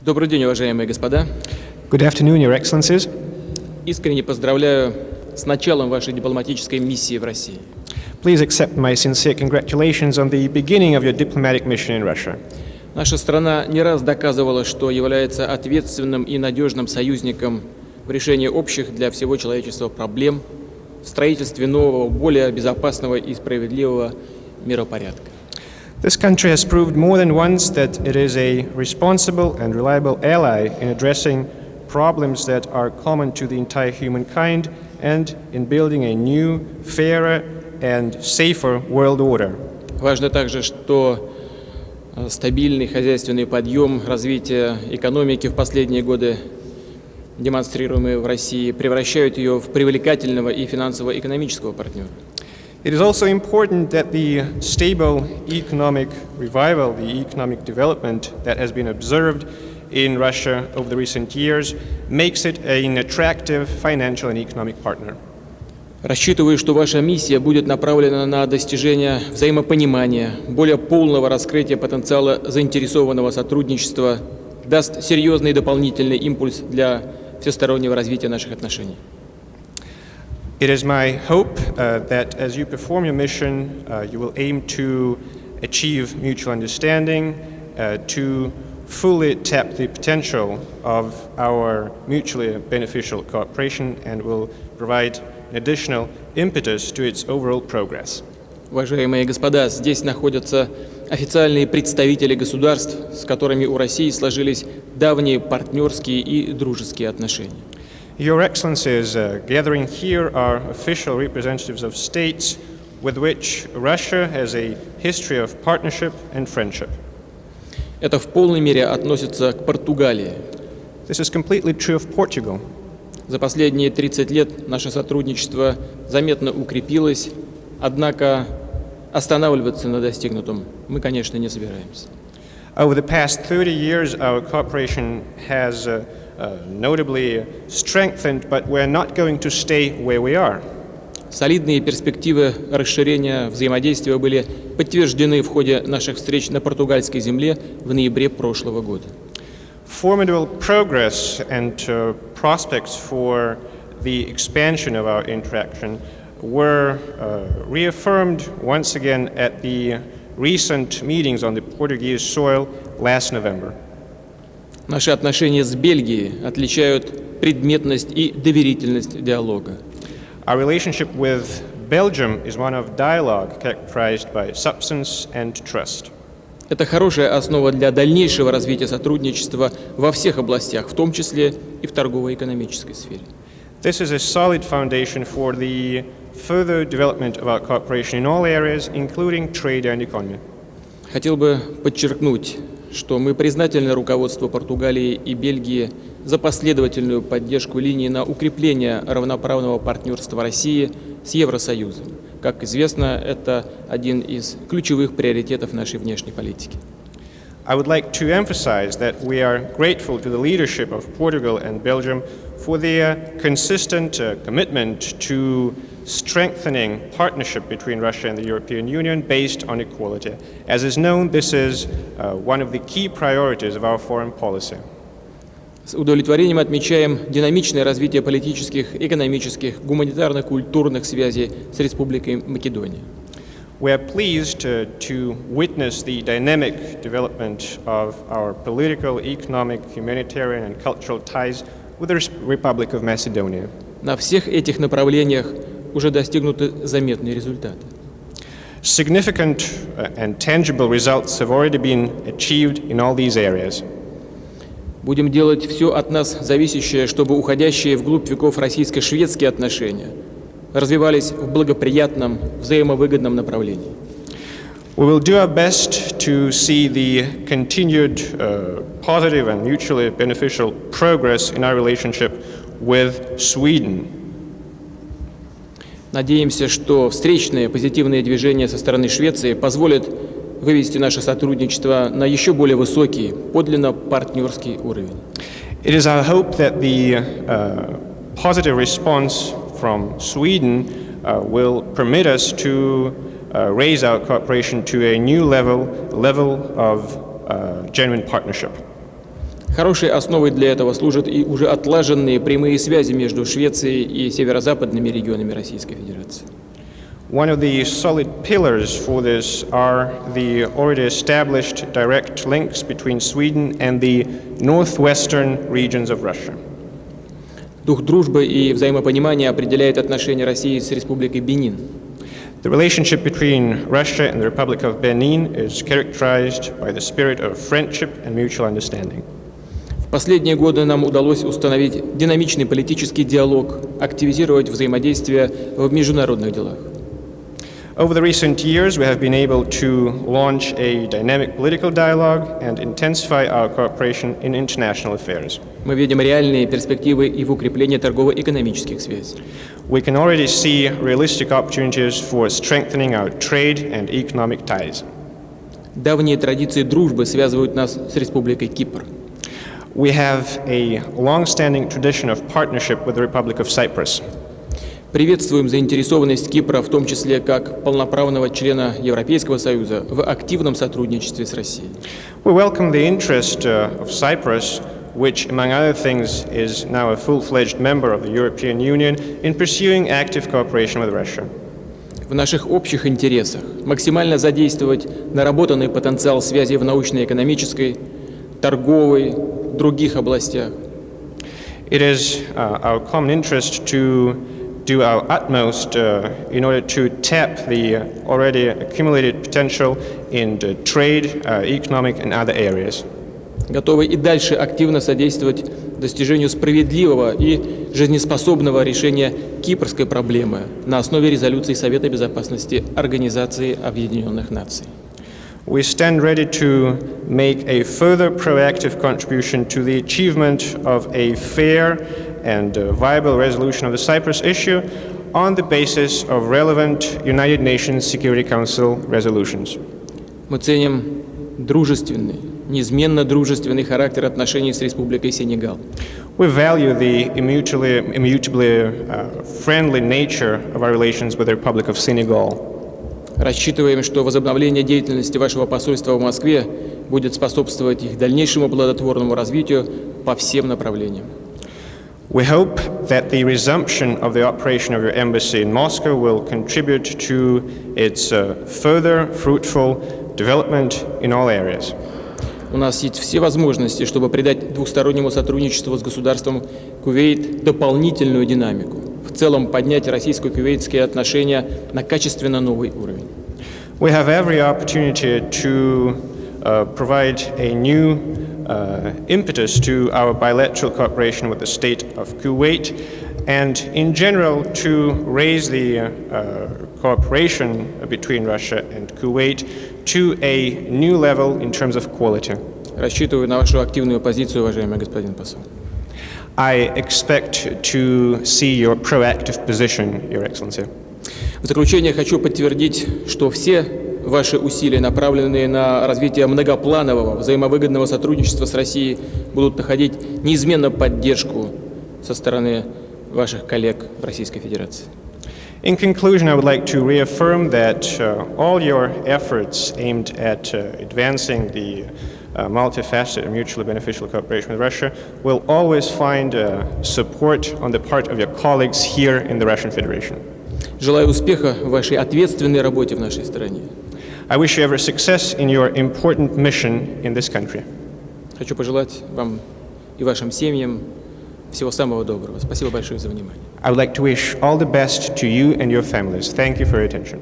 Добрый день, уважаемые господа. Good afternoon, Your Excellencies. Искренне поздравляю с началом вашей дипломатической миссии в России. Please accept my sincere congratulations on the beginning of your diplomatic mission in Russia. Наша страна не раз доказывала, что является ответственным и надежным союзником в решении общих для всего человечества проблем, в строительстве нового, более безопасного и справедливого миропорядка. This country has proved more than once that it is a responsible and reliable ally in addressing problems that are common to the entire humankind and in building a new, fairer and safer world order. Важно также, что э, стабильный хозяйственный подъем, развитие экономики в последние годы, демонстрируемые в России, превращают ее в привлекательного и финансово-экономического партнера. It is also important that the stable economic revival, the economic development that has been observed in Russia over the recent years makes it an attractive financial and economic partner. Рассчитываю, что ваша миссия будет направлена на достижение взаимопонимания, более полного раскрытия потенциала заинтересованного сотрудничества, даст серьезный дополнительный импульс для всестороннего развития наших отношений. It is my hope uh, that as you perform your mission, uh, you will aim to achieve mutual understanding, uh, to fully tap the potential of our mutually beneficial cooperation, and will provide an additional impetus to its overall progress. Уважаемые господа, здесь находятся официальные представители государств, с которыми у России сложились давние партнерские и дружеские отношения. Your Excellencies, uh, gathering here are official representatives of states with which Russia has a history of partnership and friendship. Это в полной мере относится к Португалии. This is completely true of Portugal. За последние 30 лет наше сотрудничество заметно укрепилось, однако останавливаться на достигнутом мы, конечно, не собираемся. Over the past 30 years, our cooperation has uh, uh, notably strengthened, but we're not going to stay where we are. Солидные перспективы расширения взаимодействия были подтверждены в ходе наших встреч на португальской земле в ноябре прошлого года. Formidable progress and uh, prospects for the expansion of our interaction were uh, reaffirmed once again at the recent meetings on the Portuguese soil last November. Наши отношения с Бельгией отличают предметность и доверительность диалога. Our relationship with Belgium is one of dialogue characterized by substance and trust. Это хорошая основа для дальнейшего развития сотрудничества во всех областях, в том числе и в торгово-экономической сфере. This is a solid foundation for the further development of our cooperation in all areas, including trade and economy. Хотел бы подчеркнуть, что мы признательны руководству Португалии и Бельгии за последовательную поддержку линии на укрепление равноправного партнерства России с Евросоюзом. Как известно, это один из ключевых приоритетов нашей внешней политики. I would like to emphasize that we are grateful to the leadership of Portugal and Belgium for their consistent uh, commitment to strengthening partnership between Russia and the European Union based on equality. As is known, this is uh, one of the key priorities of our foreign policy. С удовлетворением отмечаем динамичное развитие политических, экономических, гуманитарно-культурных связей с Республикой Македония. We are pleased uh, to witness the dynamic development of our political, economic, humanitarian, and cultural ties with the Republic of Macedonia. На всех этих направлениях уже достигнуты заметные результаты. Significant uh, and tangible results have already been achieved in all these areas. Будем делать все от нас зависящее, чтобы уходящие вглубь веков российско-шведские отношения развивались в благоприятном, взаимовыгодном направлении. We will do our best to see the continued uh, positive and mutually beneficial progress in our relationship with Sweden. Надеемся, что встречные позитивные движения со стороны Швеции позволят вывести наше сотрудничество на еще более высокий, подлинно партнерский уровень. It is our hope that the uh, positive response from Sweden uh, will permit us to uh, raise our cooperation to a new level, level of uh, genuine partnership. Хорошей основой для этого служат и уже отлаженные прямые связи между Швецией и северо-западными регионами Российской Федерации. One of the solid pillars for this are the already established direct links between Sweden and the northwestern regions of Russia. Дух дружбы и взаимопонимания определяет отношения России с Республикой Бенин. The relationship between Russia and the Republic of Benin is characterized by the spirit of friendship and mutual understanding. В последние годы нам удалось установить динамичный политический диалог, активизировать взаимодействие в международных делах. Over the recent years, we have been able to launch a dynamic political dialogue and intensify our cooperation in international affairs. Мы видим реальные перспективы и в укреплении торгово-экономических связей. We can already see realistic opportunities for strengthening our trade and economic ties. Давние традиции дружбы связывают нас с Республикой Кипр. We have a long-standing tradition of partnership with the Republic of Cyprus. Приветствуем заинтересованность Кипра, в том числе как полноправного члена Европейского Союза, в активном сотрудничестве с Россией. We welcome the interest uh, of Cyprus, which, among other things, is now a full-fledged member of the European Union, in pursuing active cooperation with Russia. В наших общих интересах максимально задействовать наработанный потенциал связи в научно-экономической, торговой, других областях. It is uh, our common interest to do our utmost uh, in order to tap the uh, already accumulated potential in the trade, uh, economic, and other areas. Готовы и дальше активно содействовать достижению справедливого и жизнеспособного решения кипрской проблемы на основе резолюции Совета Безопасности Организации Объединенных Наций. We stand ready to make a further proactive contribution to the achievement of a fair and uh, viable resolution of the Cyprus issue on the basis of relevant United Nations Security Council resolutions. Мы ценим дружественный, неизменно дружественный характер отношений с Республикой Сенегал. We value the immutably, immutably uh, friendly nature of our relations with the Republic of Senegal. Рассчитываем, что возобновление деятельности вашего посольства в Москве будет способствовать их дальнейшему плодотворному развитию по всем направлениям. We hope that the resumption of the operation of your embassy in Moscow will contribute to its uh, further fruitful development in all areas. У нас есть все возможности, чтобы придать двухстороннему сотрудничеству с государством Кувейт дополнительную динамику, в целом поднять российско-кувейтские отношения на качественно новый уровень. We have every opportunity to uh, provide a new uh, impetus to our bilateral cooperation with the state of Kuwait and, in general, to raise the uh, uh, cooperation between Russia and Kuwait to a new level in terms of quality. Рассчитываю на вашу активную позицию, уважаемый господин посол. I expect to see your proactive position, Your Excellency. В заключение хочу подтвердить, что все ваши усилия, направленные на развитие многопланового взаимовыгодного сотрудничества с Россией, будут находить неизменно поддержку со стороны ваших коллег в Российской Федерации. In conclusion, I would like to reaffirm that uh, all your efforts aimed at uh, advancing the uh, multifaceted and mutually beneficial cooperation with Russia will always find uh, support on the part of your colleagues here in the Russian Federation. Желаю успеха в вашей ответственной работе в нашей стране. I wish you every success in your important mission in this country. Хочу пожелать вам и вашим семьям всего самого доброго. Спасибо большое за внимание. I would like to wish all the best to you and your families. Thank you for your attention.